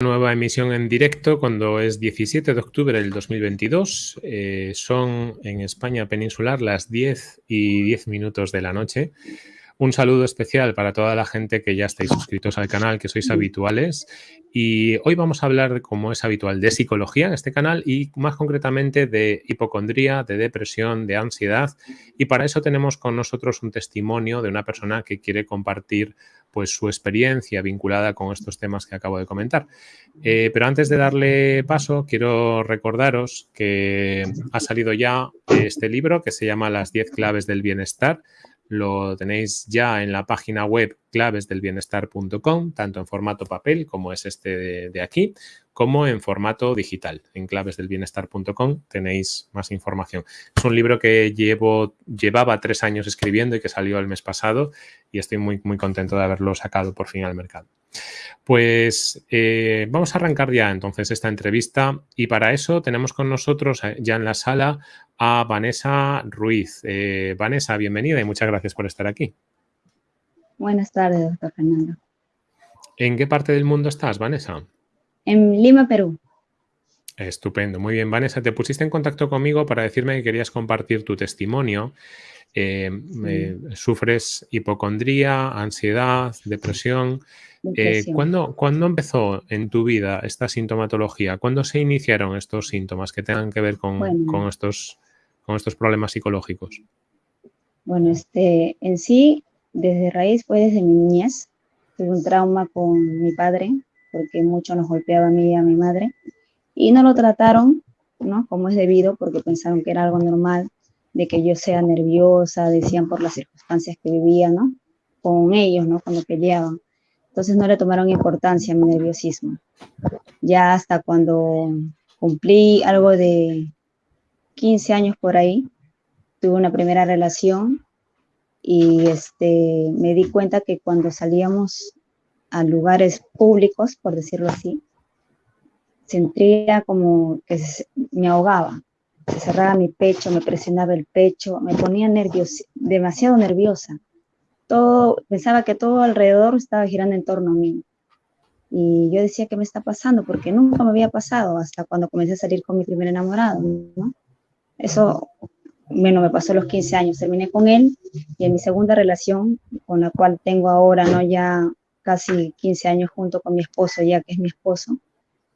nueva emisión en directo cuando es 17 de octubre del 2022. Eh, son en España peninsular las 10 y 10 minutos de la noche. Un saludo especial para toda la gente que ya estáis suscritos al canal, que sois habituales. Y hoy vamos a hablar, como es habitual, de psicología en este canal y más concretamente de hipocondría, de depresión, de ansiedad. Y para eso tenemos con nosotros un testimonio de una persona que quiere compartir pues su experiencia vinculada con estos temas que acabo de comentar. Eh, pero antes de darle paso, quiero recordaros que ha salido ya este libro que se llama Las 10 claves del bienestar. Lo tenéis ya en la página web clavesdelbienestar.com, tanto en formato papel como es este de, aquí, como en formato digital. En clavesdelbienestar.com tenéis más información. Es un libro que llevo, llevaba tres años escribiendo y que salió el mes pasado y estoy muy, muy contento de haberlo sacado por fin al mercado. Pues eh, vamos a arrancar ya entonces esta entrevista y para eso tenemos con nosotros eh, ya en la sala a Vanessa Ruiz. Eh, Vanessa, bienvenida y muchas gracias por estar aquí. Buenas tardes, doctor Fernando. ¿En qué parte del mundo estás, Vanessa? En Lima, Perú. Estupendo, muy bien. Vanessa, te pusiste en contacto conmigo para decirme que querías compartir tu testimonio. Eh, sufres hipocondría, ansiedad, depresión. Eh, ¿cuándo, empezó en tu vida esta sintomatología? ¿Cuándo se iniciaron estos síntomas que tengan que ver con, estos, con estos problemas psicológicos? Bueno, este, en sí desde raíz fue desde mi niñez. Tuve un trauma con mi padre, porque mucho nos golpeaba a mí y a mi madre. Y no lo trataron, ¿no? Como es debido, porque pensaron que era algo normal, de que yo sea nerviosa, decían por las circunstancias que vivía, ¿no? Con ellos, ¿no? Cuando peleaban. Entonces no le tomaron importancia a mi nerviosismo. Ya hasta cuando cumplí algo de 15 años por ahí, tuve una primera relación y este, me di cuenta que cuando salíamos a lugares públicos, por decirlo así, sentía como que me ahogaba, se cerraba mi pecho, me presionaba el pecho, me ponía nervios, demasiado nerviosa. Todo, pensaba que todo alrededor estaba girando en torno a mí. Y yo decía, ¿qué me está pasando? Porque nunca me había pasado hasta cuando comencé a salir con mi primer enamorado, ¿no? Eso bueno, me pasó los 15 años, terminé con él y en mi segunda relación, con la cual tengo ahora, ¿no? Ya casi 15 años junto con mi esposo, ya que es mi esposo,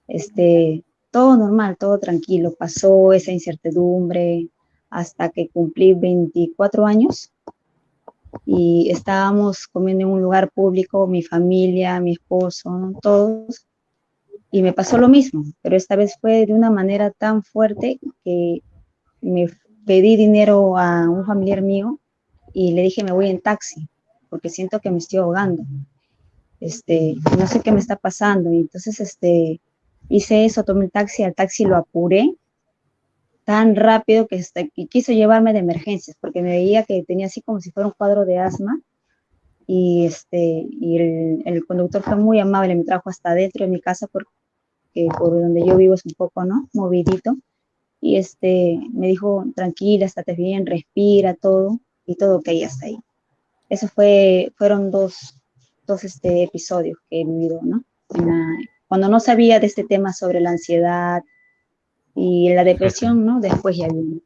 este, todo normal, todo tranquilo, pasó esa incertidumbre hasta que cumplí 24 años. Y estábamos comiendo en un lugar público, mi familia, mi esposo, todos, y me pasó lo mismo, pero esta vez fue de una manera tan fuerte que me pedí dinero a un familiar mío y le dije me voy en taxi porque siento que me estoy ahogando. Este, no sé qué me está pasando. Y entonces este, hice eso, tomé el taxi, al taxi lo apuré tan rápido que, este, quiso llevarme de emergencias porque me veía que tenía así como si fuera un cuadro de asma. Y, este, y el, conductor fue muy amable, me trajo hasta dentro de mi casa porque por donde yo vivo es un poco, ¿no? Movidito y este, me dijo, tranquila, estate bien, respira, todo, y todo ok hasta ahí. Eso fue, fueron dos, dos este, episodios que he vivido, ¿no? cuando no sabía de este tema sobre la ansiedad y la depresión, ¿no? Después ya vino.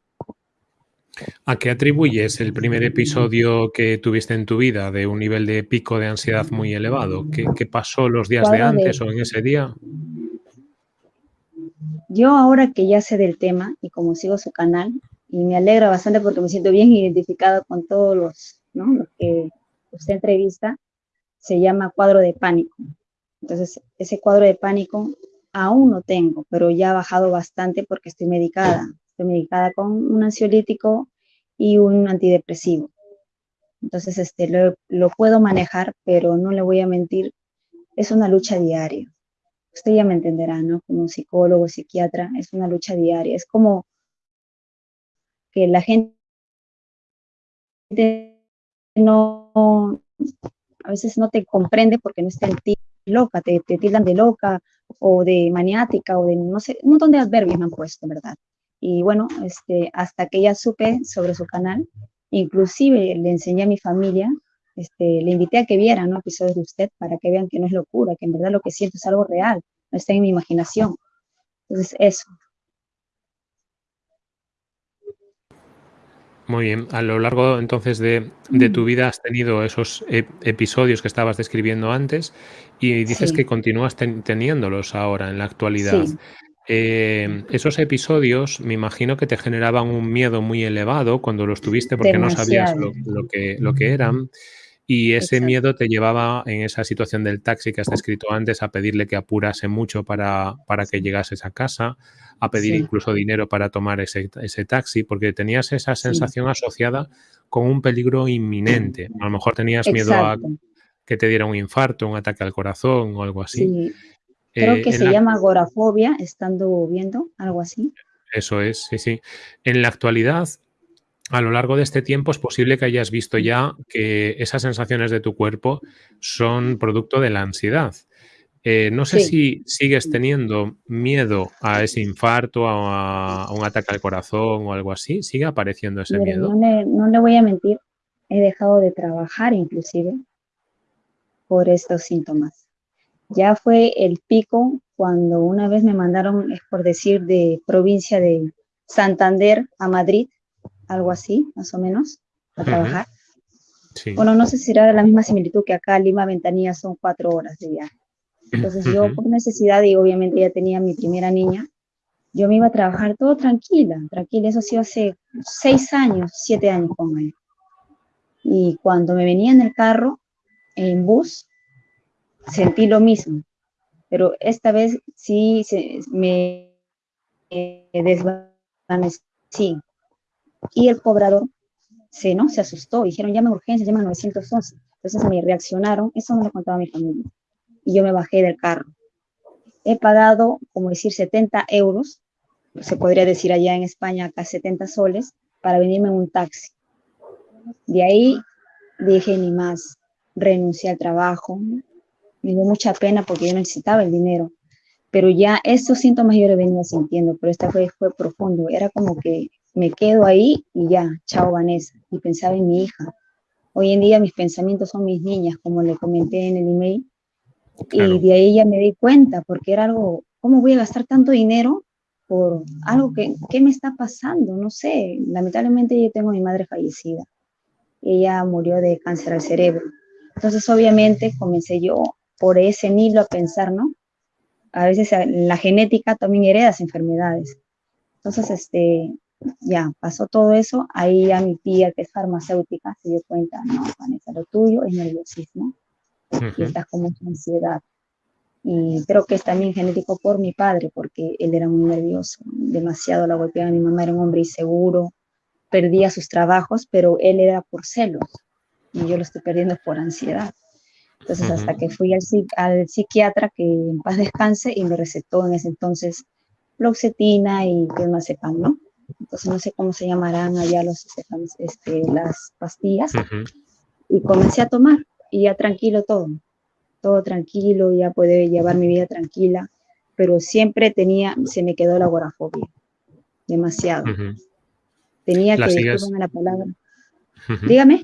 ¿A qué atribuyes el primer episodio que tuviste en tu vida de un nivel de pico de ansiedad muy elevado? ¿Qué, qué pasó los días de antes o en ese día? Yo ahora que ya sé del tema y como sigo su canal, y me alegra bastante porque me siento bien identificado con todos los, ¿no? que usted entrevista, se llama cuadro de pánico. Entonces, ese cuadro de pánico aún no tengo, pero ya ha bajado bastante porque estoy medicada. Estoy medicada con un ansiolítico y un antidepresivo. Entonces, este, lo, lo puedo manejar, pero no le voy a mentir, es una lucha diaria usted ya me entenderá, ¿no? Como psicólogo, psiquiatra, es una lucha diaria. Es como que la gente no, a veces no te comprende porque no está en ti loca, te, te tildan de loca o de maniática o de, no sé, un montón de adverbios me han puesto, ¿verdad? Y bueno, este, hasta que ya supe sobre su canal, inclusive le enseñé a mi familia este, le invité a que vieran ¿no? episodios de usted para que vean que no es locura, que en verdad lo que siento es algo real. no está en mi imaginación. Entonces, eso. Muy bien. A lo largo entonces de, tu vida has tenido esos episodios que estabas describiendo antes y dices que continúas teniéndolos ahora en la actualidad. Em, esos episodios me imagino que te generaban un miedo muy elevado cuando los tuviste porque no sabías lo, que, lo que eran. Y ese miedo te llevaba en esa situación del taxi que has descrito antes a pedirle que apurase mucho para, para que llegases a casa, a pedir incluso dinero para tomar ese, ese, taxi, porque tenías esa sensación asociada con un peligro inminente. A lo mejor tenías miedo a que te diera un infarto, un ataque al corazón o algo así. Creo eh, que se llama agorafobia, estando viendo, algo así. Eso es, sí, sí. En la actualidad, a lo largo de este tiempo es posible que hayas visto ya que esas sensaciones de tu cuerpo son producto de la ansiedad. Eh, no sé si sigues teniendo miedo a ese infarto, a, un ataque al corazón o algo así. ¿Sigue apareciendo ese miedo? No le, voy a mentir, he dejado de trabajar inclusive por estos síntomas. Ya fue el pico cuando una vez me mandaron, es por decir, de provincia de Santander a Madrid algo así, más o menos, a trabajar. Bueno, no sé si era la misma similitud que acá, Lima Ventanilla son cuatro horas de viaje. Entonces yo por necesidad y obviamente ya tenía mi primera niña, yo me iba a trabajar todo tranquila, tranquila, eso sí hace seis años, siete años con él. Y cuando me venía en el carro, en bus, sentí lo mismo, pero esta vez sí se, me desvanecí y el cobrador se, ¿no? se asustó, dijeron, llame urgencia, llama 911. Entonces me reaccionaron, eso no lo contaba mi familia. Y yo me bajé del carro. He pagado, como decir, 70 euros, se podría decir allá en España, acá 70 soles, para venirme en un taxi. De ahí dije, ni más, renuncié al trabajo. Me dio mucha pena porque yo necesitaba el dinero. Pero ya estos síntomas yo lo venía sintiendo, pero esta vez fue profundo. Era como que me quedo ahí y ya, chao Vanessa. Y pensaba en mi hija. Hoy en día mis pensamientos son mis niñas, como le comenté en el email. Y de ahí ya me di cuenta, porque era algo, ¿cómo voy a gastar tanto dinero por algo que, ¿qué me está pasando? No sé, lamentablemente yo tengo a mi madre fallecida. Ella murió de cáncer al cerebro. Entonces, obviamente, comencé yo por ese hilo a pensar, ¿no? A veces la genética también heredas enfermedades. Entonces, este, ya pasó todo eso, ahí a mi tía que es farmacéutica se dio cuenta, no, Vanessa, lo tuyo es nerviosismo y estás como ansiedad. Y creo que es también genético por mi padre, porque él era muy nervioso, demasiado la golpeaba. Mi mamá era un hombre inseguro, perdía sus trabajos, pero él era por celos y yo lo estoy perdiendo por ansiedad. Entonces, hasta que fui al, al, psiquiatra, que en paz descanse, y me recetó en ese entonces floxetina y clonazepam, ¿no? Entonces no sé cómo se llamarán allá los, este, las pastillas, y comencé a tomar, y ya tranquilo todo, todo tranquilo, ya puede llevar mi vida tranquila, pero siempre tenía, se me quedó la agorafobia, demasiado. Tenía que, disculpen la palabra. Dígame.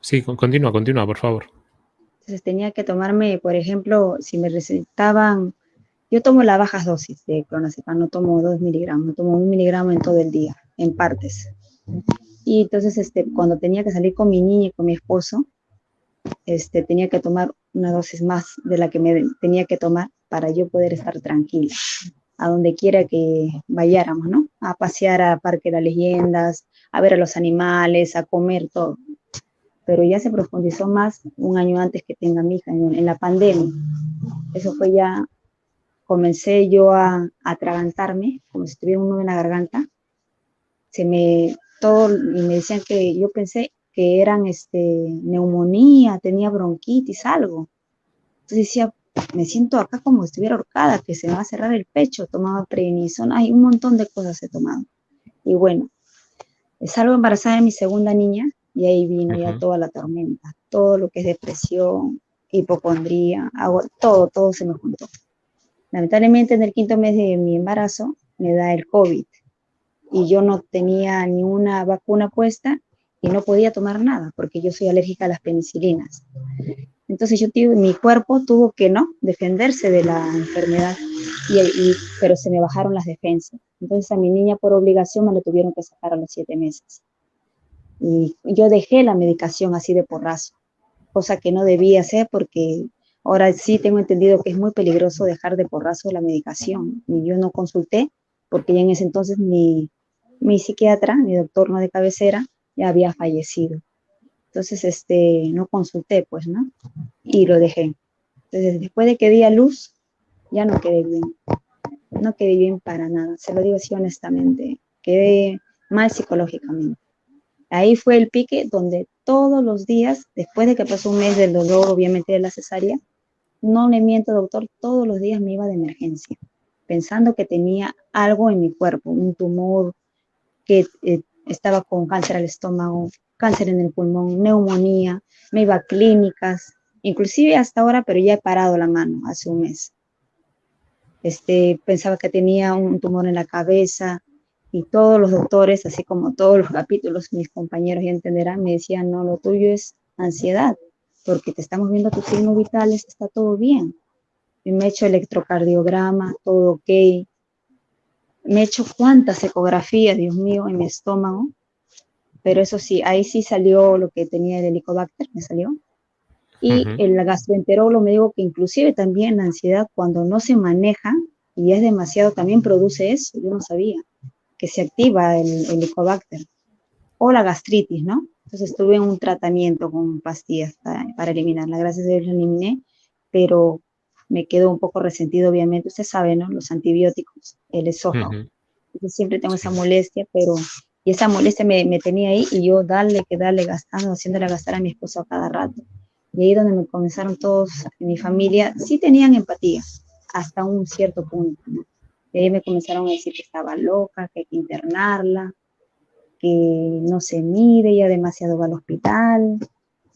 Sí, continúa, continúa, por favor. Entonces tenía que tomarme, por ejemplo, si me recetaban yo tomo la bajas dosis de clonazepam, no tomo 2 miligramos, tomo un miligramo en todo el día, en partes. Y entonces, este, cuando tenía que salir con mi niña y con mi esposo, este, tenía que tomar una dosis más de la que me tenía que tomar para yo poder estar tranquila, a donde quiera que vayáramos, ¿no? A pasear a Parque de las Leyendas, a ver a los animales, a comer todo. Pero ya se profundizó más un año antes que tenga mi hija, en la pandemia. Eso fue ya comencé yo a, atragantarme, como si tuviera un nudo en la garganta. Se me, todo, y me decían que yo pensé que eran este, neumonía, tenía bronquitis, algo. Entonces decía, me siento acá como si estuviera ahorcada, que se me va a cerrar el pecho, tomaba prednisona, hay un montón de cosas he tomado. Y bueno, salgo embarazada de mi segunda niña y ahí vino ya toda la tormenta, todo lo que es depresión, hipocondría, agua, todo, todo se me juntó. Lamentablemente en el quinto mes de mi embarazo me da el COVID y yo no tenía ni una vacuna puesta y no podía tomar nada porque yo soy alérgica a las penicilinas. Entonces yo mi cuerpo tuvo que, ¿no? Defenderse de la enfermedad, y, pero se me bajaron las defensas. Entonces a mi niña por obligación me la tuvieron que sacar a los siete meses. Y yo dejé la medicación así de porrazo, cosa que no debía hacer porque ahora sí tengo entendido que es muy peligroso dejar de porrazo la medicación. Y yo no consulté porque ya en ese entonces mi, mi psiquiatra, mi doctor no de cabecera, ya había fallecido. Entonces, este, no consulté, pues, ¿no? Y lo dejé. Entonces, después de que di a luz, ya no quedé bien. No quedé bien para nada. Se lo digo así honestamente. Quedé mal psicológicamente. Ahí fue el pique donde todos los días, después de que pasó un mes del dolor, obviamente de la cesárea, no le miento, doctor, todos los días me iba de emergencia, pensando que tenía algo en mi cuerpo, un tumor, que eh, estaba con cáncer al estómago, cáncer en el pulmón, neumonía, me iba a clínicas, inclusive hasta ahora, pero ya he parado la mano hace un mes. Este, pensaba que tenía un tumor en la cabeza, y todos los doctores, así como todos los capítulos, mis compañeros ya entenderán, me decían, no, lo tuyo es ansiedad, porque te estamos viendo tus signos vitales, está todo bien. Y me he hecho electrocardiograma, todo ok. Me he hecho cuántas ecografías, Dios mío, en mi estómago. Pero eso sí, ahí sí salió lo que tenía el helicobacter, me salió. Y el gastroenterólogo me dijo que inclusive también la ansiedad, cuando no se maneja y es demasiado, también produce eso. Yo no sabía que se activa el, Helicobacter o la gastritis, ¿no? Entonces estuve en un tratamiento con pastillas para, eliminarla. Gracias a Dios lo eliminé, pero me quedó un poco resentido, obviamente. Usted sabe, ¿no? Los antibióticos, el esófago. siempre tengo esa molestia, pero... Y esa molestia me, me, tenía ahí y yo darle, que darle, gastando, haciéndole gastar a mi esposo a cada rato. Y ahí donde me comenzaron todos, en mi familia, sí tenían empatía, hasta un cierto punto, ¿no? Y ahí me comenzaron a decir que estaba loca, que hay que internarla, que no se mide, ya demasiado va al hospital,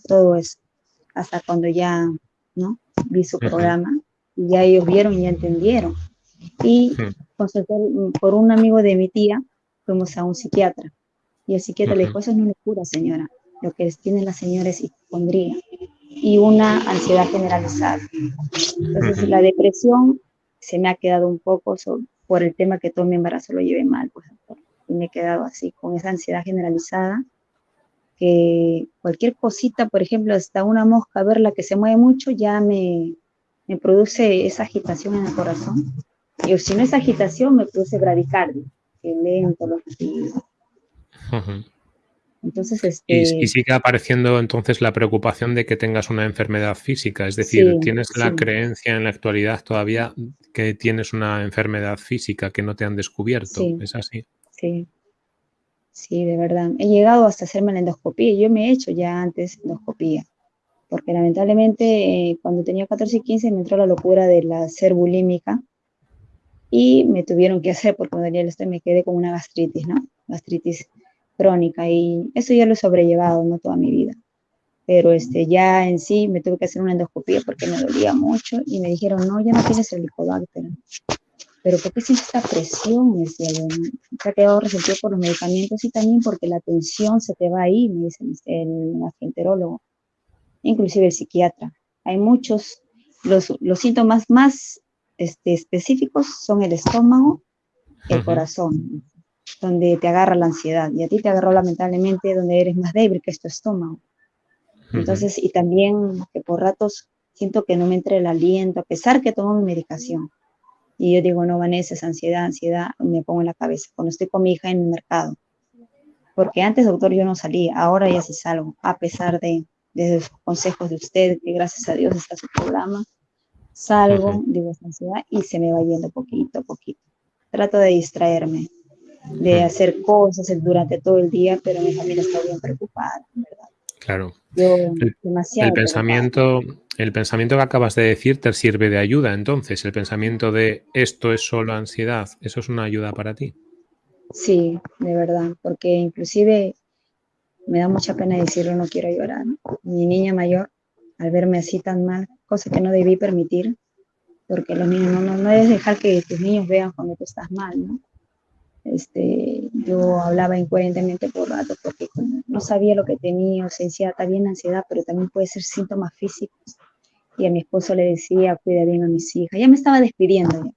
todo eso. Hasta cuando ya, ¿no? Vi su programa y ya ellos vieron y ya entendieron. Y consulté por un amigo de mi tía, fuimos a un psiquiatra. Y el psiquiatra le dijo, eso no es cura, señora. Lo que tiene la señora es hipocondría y una ansiedad generalizada. Entonces, la depresión se me ha quedado un poco por el tema que todo mi embarazo lo llevé mal, pues, y me he quedado así, con esa ansiedad generalizada, que cualquier cosita, por ejemplo, hasta una mosca, verla que se mueve mucho, ya me, me produce esa agitación en el corazón. Y si no es agitación, me produce bradicardia, que lento lo entonces, este... y, sigue apareciendo entonces la preocupación de que tengas una enfermedad física, es decir, tienes la creencia en la actualidad todavía que tienes una enfermedad física que no te han descubierto, ¿es así? Sí, sí, de verdad. He llegado hasta hacerme la endoscopía, yo me he hecho ya antes endoscopía, porque lamentablemente eh, cuando tenía 14 y 15 me entró la locura de la ser bulímica y me tuvieron que hacer, porque cuando el estoy me quedé con una gastritis, ¿no? Gastritis crónica y eso ya lo he sobrellevado, no toda mi vida. Pero este, ya en sí me tuve que hacer una endoscopia porque me dolía mucho y me dijeron, no, ya no tienes el helicobacter. Pero ¿por qué sientes esta presión? Me decía yo, se ha quedado resentido por los medicamentos y también porque la tensión se te va ahí, me dice el gastroenterólogo, inclusive el psiquiatra. Hay muchos, los, los síntomas más este, específicos son el estómago, el corazón donde te agarra la ansiedad y a ti te agarró lamentablemente donde eres más débil, que es tu estómago. Entonces, y también que por ratos siento que no me entre el aliento, a pesar que tomo mi medicación. Y yo digo, no, Vanessa, es ansiedad, ansiedad, me pongo en la cabeza cuando estoy con mi hija en el mercado. Porque antes, doctor, yo no salía, ahora ya sí salgo, a pesar de, de los consejos de usted, que gracias a Dios está su programa. Salgo, digo, ansiedad y se me va yendo poquito a poquito. Trato de distraerme, de hacer cosas durante todo el día, pero mi familia está bien preocupada, ¿verdad? Claro. el, pensamiento, el pensamiento que acabas de decir te sirve de ayuda, entonces, el pensamiento de esto es solo ansiedad, ¿eso es una ayuda para ti? Sí, de verdad, porque inclusive me da mucha pena decirlo, no quiero llorar. Mi niña mayor, al verme así tan mal, cosa que no debí permitir, porque los niños no, no, no debes dejar que tus niños vean cuando tú estás mal, ¿no? Este, yo hablaba incoherentemente por rato porque no sabía lo que tenía, o sea, bien ansiedad, pero también puede ser síntomas físicos y a mi esposo le decía, cuida bien a mis hijas. Ya me estaba despidiendo.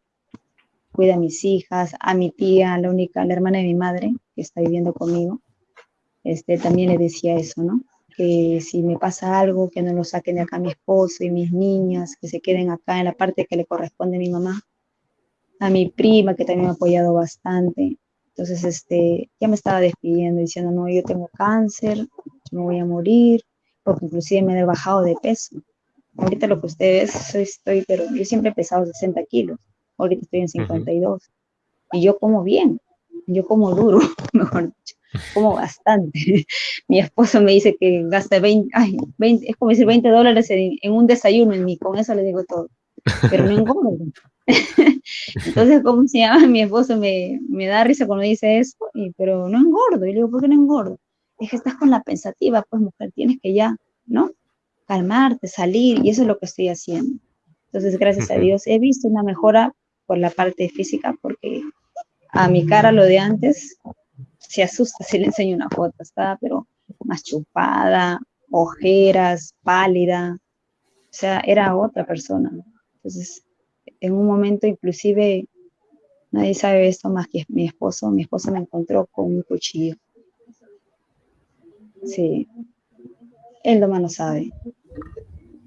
Cuida a mis hijas, a mi tía, la única, la hermana de mi madre, que está viviendo conmigo. Este, también le decía eso, ¿no? Que si me pasa algo, que no lo saquen de acá mi esposo y mis niñas, que se queden acá en la parte que le corresponde a mi mamá. A mi prima, que también me ha apoyado bastante. Entonces, este, ya me estaba despidiendo, diciendo, no, yo tengo cáncer, me voy a morir, porque inclusive me he bajado de peso. Ahorita lo que ustedes, estoy, pero yo siempre he pesado 60 kilos, ahorita estoy en 52. Y yo como bien, yo como duro, mejor dicho, como bastante. Mi esposo me dice que gasta 20, ay, 20 es como decir 20 dólares en, un desayuno, y con eso le digo todo, pero no engordo. Entonces, ¿cómo se llama? Mi esposo me, me da risa cuando dice eso, y, pero no engordo. Y le digo, ¿por qué no engordo? Es que estás con la pensativa, pues mujer, tienes que ya, ¿no? calmarte, salir, y eso es lo que estoy haciendo. Entonces, gracias a Dios, he visto una mejora por la parte física, porque a mi cara lo de antes se asusta si le enseño una foto, estaba pero más chupada, ojeras, pálida, o sea, era otra persona. Entonces, en un momento inclusive, nadie sabe esto más que mi esposo, mi esposo me encontró con un cuchillo. Sí, él nomás lo sabe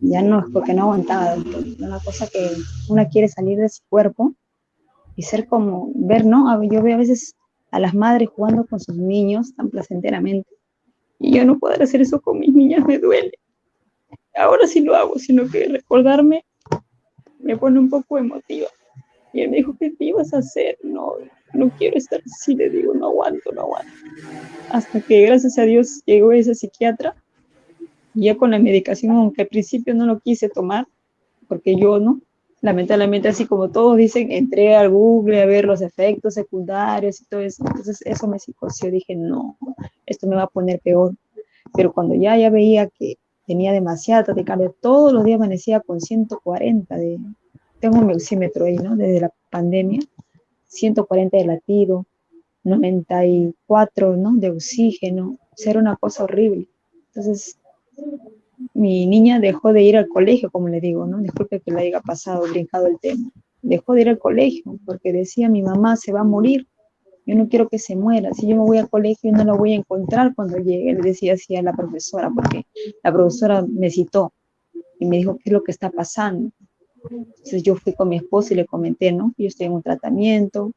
ya no es porque no aguantaba, es una cosa que una quiere salir de su cuerpo y ser como, ver, ¿no? Yo veo a veces a las madres jugando con sus niños tan placenteramente y yo no poder hacer eso con mis niñas me duele. Ahora sí lo hago, sino que recordarme me pone un poco emotiva. Y él me dijo, ¿qué te ibas a hacer? No, no quiero estar así, le digo, no aguanto, no aguanto. Hasta que gracias a Dios llegó ese psiquiatra ya con la medicación, aunque al principio no lo quise tomar, porque yo no, lamentablemente así como todos dicen, entré al Google a ver los efectos secundarios y todo eso, entonces eso me psicoció, dije, no, esto me va a poner peor, pero cuando ya, ya veía que tenía demasiada taquicardia, todos los días amanecía con 140 de, tengo un oxímetro ahí, ¿no? Desde la pandemia, 140 de latido, 94, ¿no? De oxígeno, o era una cosa horrible. Entonces, mi niña dejó de ir al colegio, como le digo, ¿no? Disculpe que le haya pasado, brincado el tema. Dejó de ir al colegio porque decía, mi mamá se va a morir. Yo no quiero que se muera. Si yo me voy al colegio, no la voy a encontrar cuando llegue. Le decía así a la profesora, porque la profesora me citó y me dijo qué es lo que está pasando. Entonces yo fui con mi esposo y le comenté, ¿no? Yo estoy en un tratamiento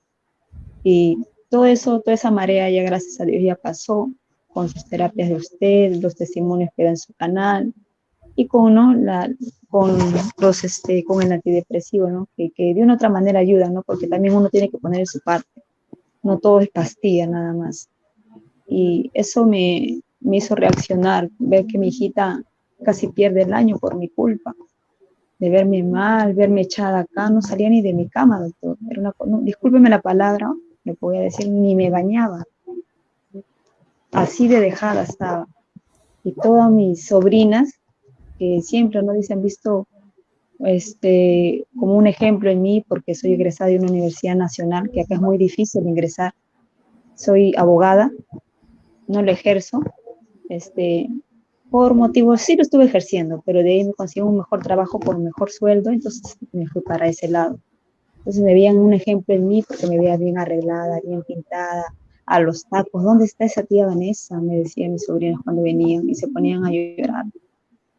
y todo eso, toda esa marea ya gracias a Dios ya pasó con sus terapias de usted, los testimonios que da en su canal y con, ¿no? La, con, los, este, con el antidepresivo, ¿no? que, que de una otra manera ayuda, ¿no? porque también uno tiene que poner su parte, no todo es pastilla nada más. Y eso me, me hizo reaccionar, ver que mi hijita casi pierde el año por mi culpa, de verme mal, verme echada acá, no salía ni de mi cama, doctor. Una, discúlpeme la palabra, le voy a decir, ni me bañaba así de dejada estaba. Y todas mis sobrinas, que siempre no dicen visto este, como un ejemplo en mí, porque soy egresada de una universidad nacional, que acá es muy difícil ingresar. Soy abogada, no lo ejerzo, este, por motivos, sí lo estuve ejerciendo, pero de ahí me consigo un mejor trabajo por un mejor sueldo, entonces me fui para ese lado. Entonces me veían un ejemplo en mí porque me veía bien arreglada, bien pintada, a los tacos, ¿dónde está esa tía Vanessa? Me decían mis sobrinos cuando venían y se ponían a llorar,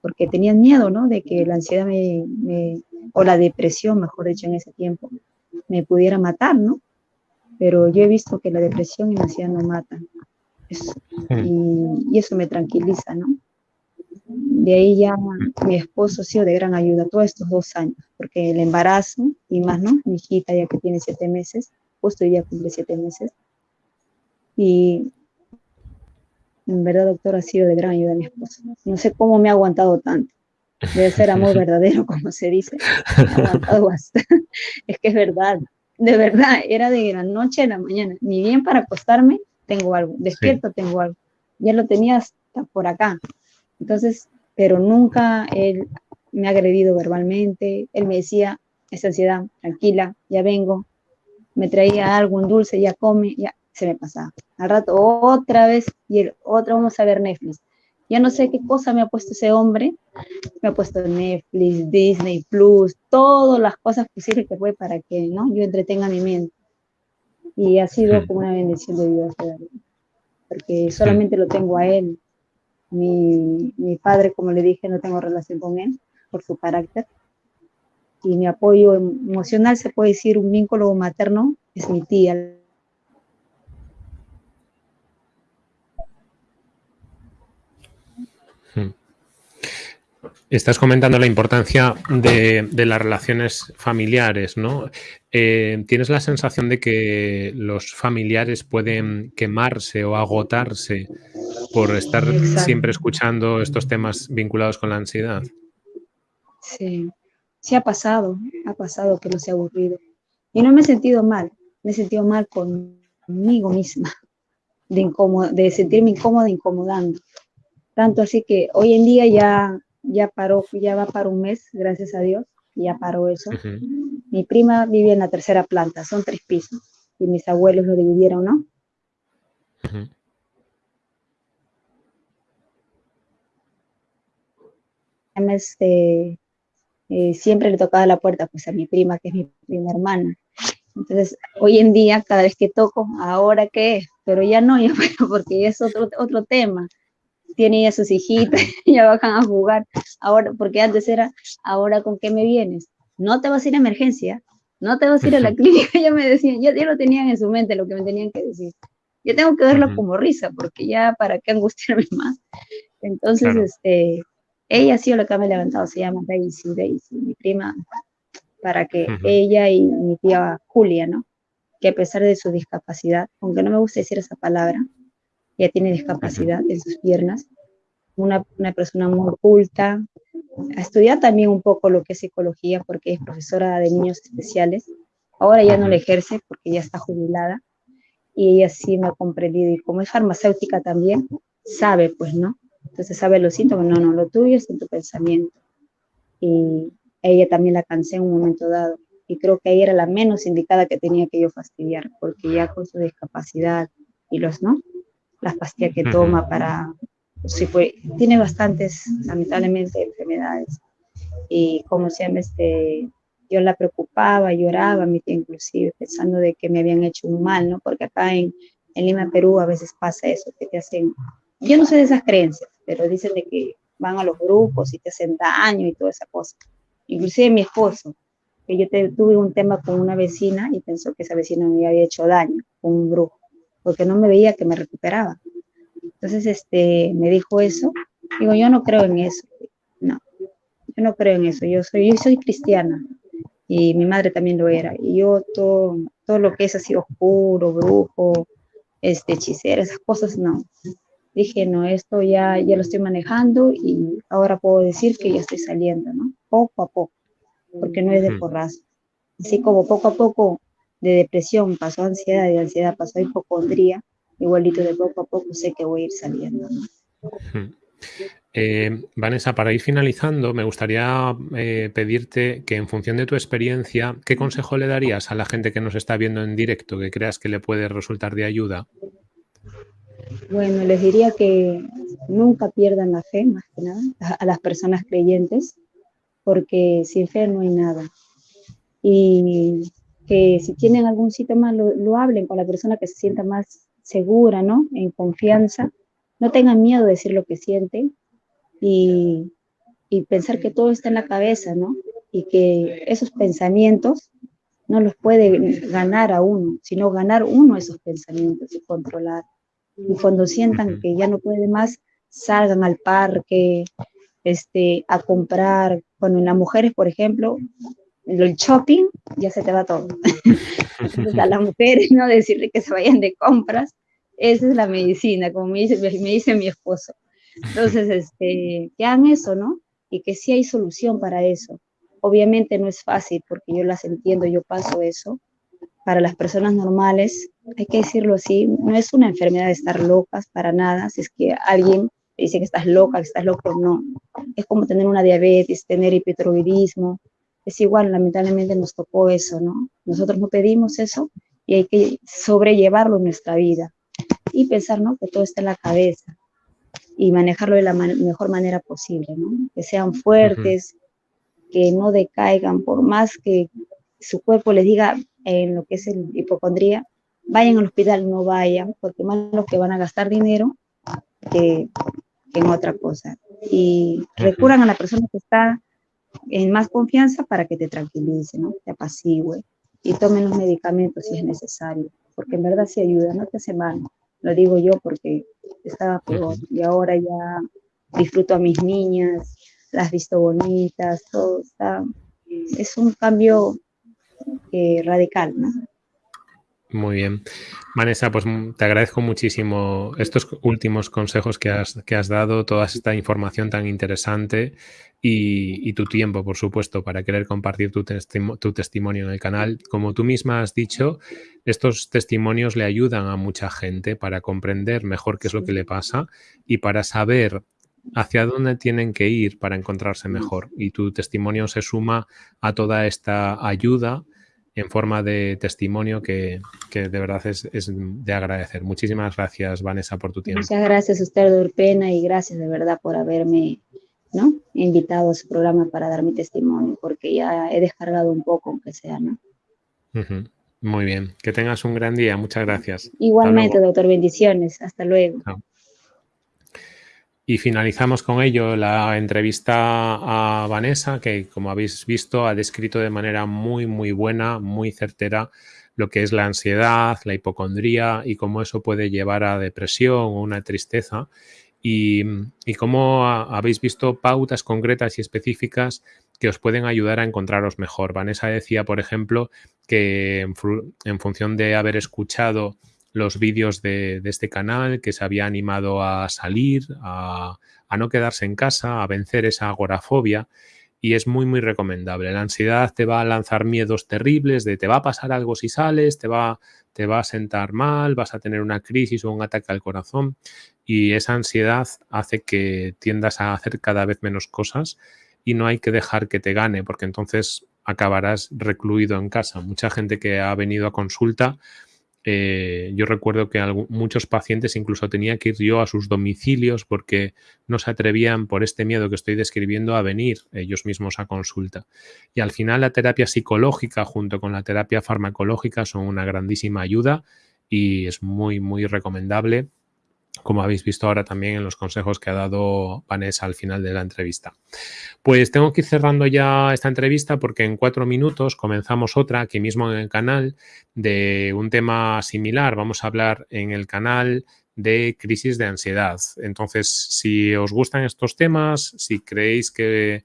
porque tenían miedo, ¿no? De que la ansiedad me, o la depresión, mejor dicho, en ese tiempo, me pudiera matar, ¿no? Pero yo he visto que la depresión y la ansiedad no matan. y, y, eso me tranquiliza, ¿no? De ahí ya mi esposo ha sido de gran ayuda todos estos dos años, porque el embarazo y más, ¿no? Mi hijita ya que tiene siete meses, justo hoy día cumple siete meses, y en verdad, doctor, ha sido de gran ayuda a mi esposo. No sé cómo me ha aguantado tanto. Debe ser amor verdadero, como se dice. Me ha aguantado bastante. Es que es verdad. De verdad, era de la noche a la mañana. Ni bien para acostarme, tengo algo. Despierto, tengo algo. Ya lo tenía hasta por acá. Entonces, pero nunca él me ha agredido verbalmente. Él me decía, esa ansiedad, tranquila, ya vengo. Me traía algo, un dulce, ya come, ya se me pasaba. Al rato otra vez y el otro vamos a ver Netflix. Ya no sé qué cosa me ha puesto ese hombre. Me ha puesto Netflix, Disney Plus, todas las cosas posibles que fue para que ¿no? yo entretenga mi mente. Y ha sido como una bendición de Dios, porque solamente lo tengo a él. Mi, mi padre, como le dije, no tengo relación con él por su carácter. Y mi apoyo emocional, se puede decir, un vínculo materno, es mi tía, Estás comentando la importancia de, las relaciones familiares, ¿no? Eh, ¿Tienes la sensación de que los familiares pueden quemarse o agotarse por estar siempre escuchando estos temas vinculados con la ansiedad? Sí, sí ha pasado, ha pasado que no se ha aburrido. Y no me he sentido mal, me he sentido mal conmigo misma, de, de sentirme incómoda, incomodando. Tanto así que hoy en día ya ya paró, ya va para un mes, gracias a Dios, ya paró eso. Mi prima vive en la tercera planta, son tres pisos, y mis abuelos lo dividieron, ¿no? Este, eh, siempre le tocaba la puerta pues a mi prima, que es mi prima hermana. Entonces, hoy en día, cada vez que toco, ¿ahora qué Pero ya no, ya, porque es otro, otro tema tiene ya sus hijitas, ya bajan a jugar. Ahora, porque antes era, ahora con qué me vienes? No te vas a ir a emergencia, no te vas a ir a la clínica, ya me decían, ya, ya lo tenían en su mente lo que me tenían que decir. Yo tengo que verlo como risa, porque ya para qué angustiarme más. Entonces, este, ella ha sido la que me ha levantado, se llama Daisy, Daisy, mi prima, para que ella y mi tía Julia, ¿no? Que a pesar de su discapacidad, aunque no me gusta decir esa palabra, ella tiene discapacidad en sus piernas, una, una persona muy culta, ha estudiado también un poco lo que es psicología porque es profesora de niños especiales. Ahora ya no le ejerce porque ya está jubilada y ella sí me ha comprendido y como es farmacéutica también, sabe pues, ¿no? Entonces sabe los síntomas, no, no, lo tuyo es en tu pensamiento. Y ella también la cansé en un momento dado y creo que ella era la menos indicada que tenía que yo fastidiar porque ya con su discapacidad y los, ¿no? Las pastillas que toma para, sí, pues, tiene bastantes, lamentablemente, enfermedades. Y como se llama, este, yo la preocupaba, lloraba, mi tía inclusive, pensando de que me habían hecho un mal, ¿no? Porque acá en, en Lima, Perú, a veces pasa eso, que te hacen, yo no sé de esas creencias, pero dicen de que van a los grupos y te hacen daño y toda esa cosa. Inclusive mi esposo, que yo tuve un tema con una vecina y pensó que esa vecina me había hecho daño, con un brujo porque no me veía que me recuperaba. Entonces, este, me dijo eso. Digo, yo no creo en eso. No, yo no creo en eso. Yo soy, yo soy cristiana y mi madre también lo era. Y yo todo, todo lo que es así oscuro, brujo, este, hechicera, esas cosas, no. Dije, no, esto ya, ya lo estoy manejando y ahora puedo decir que ya estoy saliendo, ¿no? Poco a poco, porque no es de porrazo. Así como poco a poco de depresión pasó a ansiedad, de ansiedad pasó a hipocondría, igualito de poco a poco sé que voy a ir saliendo. Eh, Vanessa, para ir finalizando, me gustaría eh, pedirte que en función de tu experiencia, ¿qué consejo le darías a la gente que nos está viendo en directo, que creas que le puede resultar de ayuda? Bueno, les diría que nunca pierdan la fe, más que nada, a las personas creyentes, porque sin fe no hay nada. Y que si tienen algún síntoma lo, lo, hablen con la persona que se sienta más segura, ¿no? En confianza. No tengan miedo de decir lo que sienten y, y pensar que todo está en la cabeza, ¿no? Y que esos pensamientos no los puede ganar a uno, sino ganar uno esos pensamientos y controlar. Y cuando sientan que ya no puede más, salgan al parque, este, a comprar. Cuando en las mujeres, por ejemplo, el shopping, ya se te va todo. Entonces, a las mujeres, ¿no? Decirle que se vayan de compras, esa es la medicina, como me dice, me dice mi esposo. Entonces, este, que hagan eso, ¿no? Y que sí hay solución para eso. Obviamente no es fácil, porque yo las entiendo, yo paso eso. Para las personas normales, hay que decirlo así, no es una enfermedad de estar locas para nada. Si es que alguien dice que estás loca, que estás loco, no. Es como tener una diabetes, tener hipotiroidismo, es igual, lamentablemente nos tocó eso, ¿no? Nosotros no pedimos eso y hay que sobrellevarlo en nuestra vida y pensar, ¿no? Que todo está en la cabeza. y manejarlo de la mejor manera posible, ¿no? Que sean fuertes, que no decaigan, por más que su cuerpo les diga en lo que es el hipocondría, vayan al hospital, no vayan, porque más los que van a gastar dinero que, en otra cosa. Y recurran a la persona que está en más confianza para que te tranquilice, ¿no? Te apacigüe y tomen los medicamentos si es necesario, porque en verdad sí ayuda, no te hace mal. Lo digo yo porque estaba peor y ahora ya disfruto a mis niñas, las visto bonitas, todo está, es un cambio eh, radical, ¿no? Muy bien. Vanessa, pues mm, te agradezco muchísimo estos últimos consejos que has, que has dado, toda esta información tan interesante y, tu tiempo, por supuesto, para querer compartir tu, tu, testimonio en el canal. Como tú misma has dicho, estos testimonios le ayudan a mucha gente para comprender mejor qué es lo que le pasa y para saber hacia dónde tienen que ir para encontrarse mejor. Y tu testimonio se suma a toda esta ayuda en forma de testimonio que, de verdad es, de agradecer. Muchísimas gracias, Vanessa, por tu tiempo. Muchas gracias a usted, Urpena, y gracias de verdad por haberme ¿no? invitado a su programa para dar mi testimonio, porque ya he descargado un poco, aunque sea, ¿no? Muy bien. Que tengas un gran día. Muchas gracias. Igualmente, doctor. Bendiciones. Hasta luego. Y finalizamos con ello la entrevista a Vanessa, que como habéis visto ha descrito de manera muy, muy buena, muy certera lo que es la ansiedad, la hipocondría y cómo eso puede llevar a depresión o una tristeza. Y, y cómo habéis visto pautas concretas y específicas que os pueden ayudar a encontraros mejor. Vanessa decía, por ejemplo, que en función de haber escuchado los vídeos de, este canal, que se había animado a salir, a, no quedarse en casa, a vencer esa agorafobia y es muy, muy recomendable. La ansiedad te va a lanzar miedos terribles de te va a pasar algo si sales, te va, te va a sentar mal, vas a tener una crisis o un ataque al corazón y esa ansiedad hace que tiendas a hacer cada vez menos cosas y no hay que dejar que te gane porque entonces acabarás recluido en casa. Mucha gente que ha venido a consulta eh, yo recuerdo que muchos pacientes incluso tenía que ir yo a sus domicilios porque no se atrevían por este miedo que estoy describiendo a venir ellos mismos a consulta. Y al final la terapia psicológica junto con la terapia farmacológica son una grandísima ayuda y es muy, muy recomendable como habéis visto ahora también en los consejos que ha dado Vanessa al final de la entrevista. Pues tengo que ir cerrando ya esta entrevista porque en cuatro minutos comenzamos otra aquí mismo en el canal de un tema similar. Vamos a hablar en el canal de crisis de ansiedad. Entonces, si os gustan estos temas, si creéis que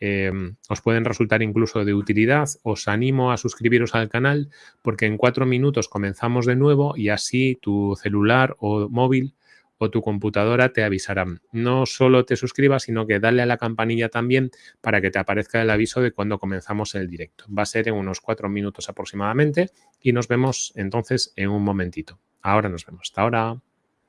eh, os pueden resultar incluso de utilidad, os animo a suscribiros al canal porque en cuatro minutos comenzamos de nuevo y así tu celular o móvil o tu computadora te avisarán. No solo te suscribas, sino que dale a la campanilla también para que te aparezca el aviso de cuando comenzamos el directo. Va a ser en unos cuatro minutos aproximadamente y nos vemos entonces en un momentito. Ahora nos vemos. Hasta ahora.